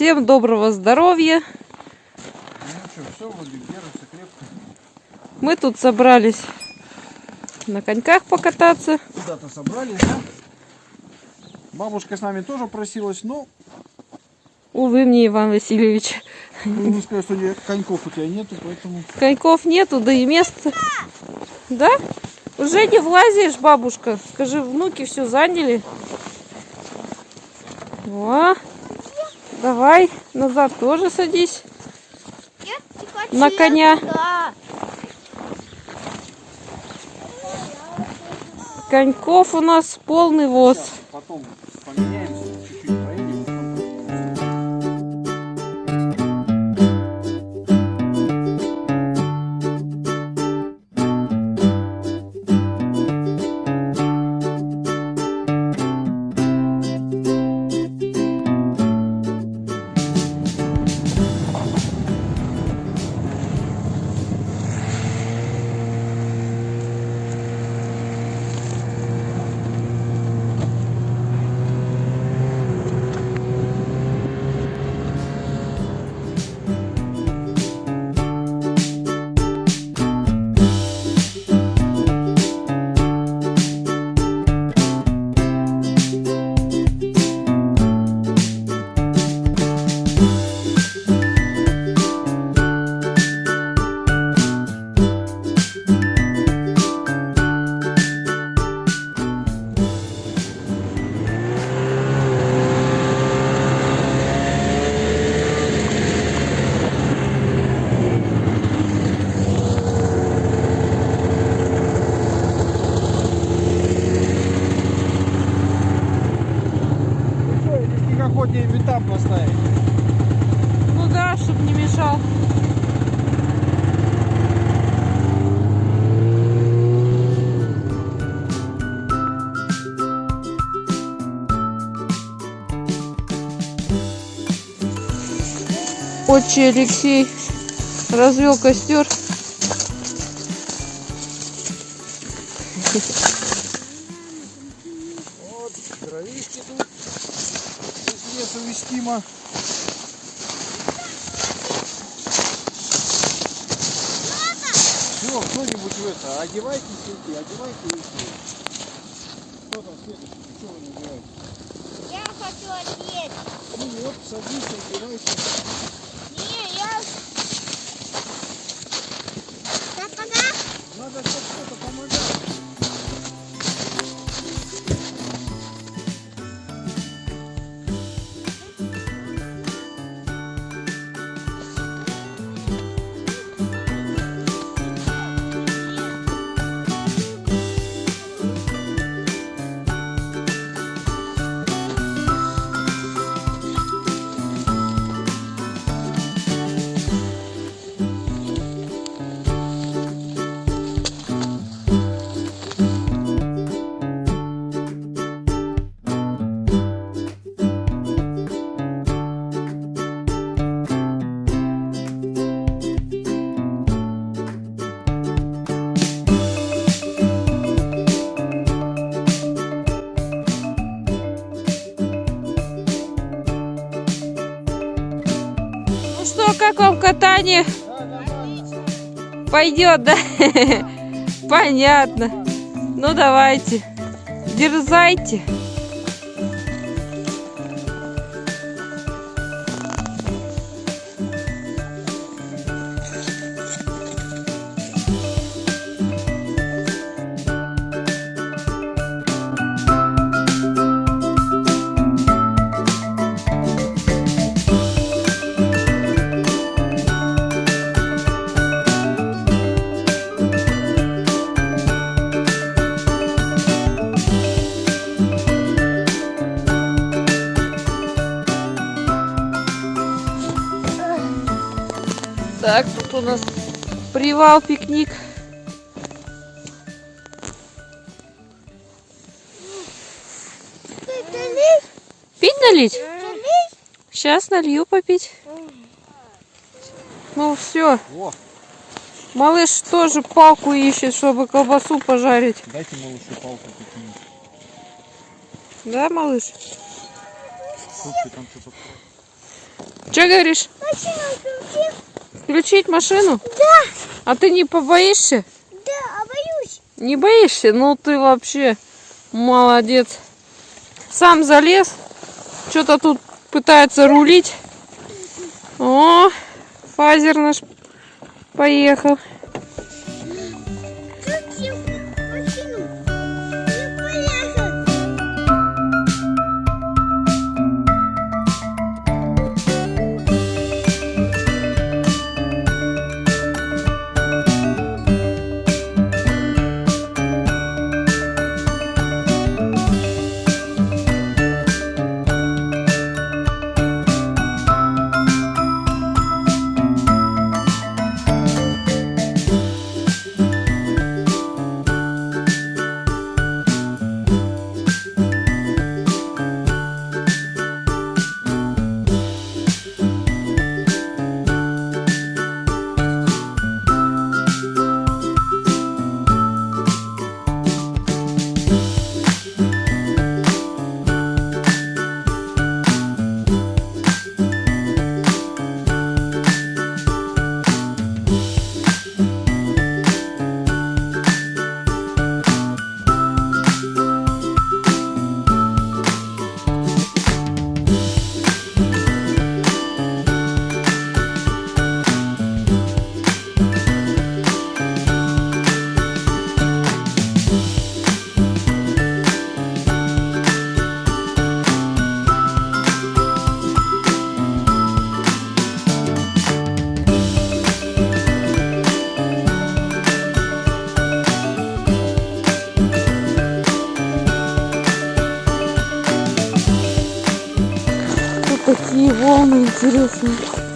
Всем доброго здоровья. Ну что, все. Мы тут собрались на коньках покататься. Куда-то собрались, да? Бабушка с нами тоже просилась, но Увы мне, Иван Васильевич. ну, не сказать, что коньков у тебя нету, поэтому... Коньков нету, да и места. Да? Уже не влазишь, бабушка. Скажи, внуки все заняли. О, давай, назад тоже садись. На коня. Коньков у нас полный воз. Сейчас потом поменяемся, Отче Алексей развел костер. Вот, дровишки тут. Из леса вестимо. Все, кто-нибудь в это, одевайте сети, одевайте руки. Кто там следующий? Ты чего вы не одеваете? Я хочу одеть. Ну вот, садись, одевайся. Катание? Пойдет, да? Понятно. Ну давайте. Дерзайте. Так, тут у нас привал, пикник. Пить налить? Сейчас налью попить. Ну все, О, малыш тоже палку ищет, чтобы колбасу пожарить. дайте малышу палку какую-нибудь. Да, малыш? Слушай, там что-то... Что говоришь? Включить машину? Да, А ты не побоишься? да, а боюсь. Не боишься? Ну ты вообще молодец. Сам залез. Что-то тут пытается рулить. О, фазер наш поехал. ラーメンきれい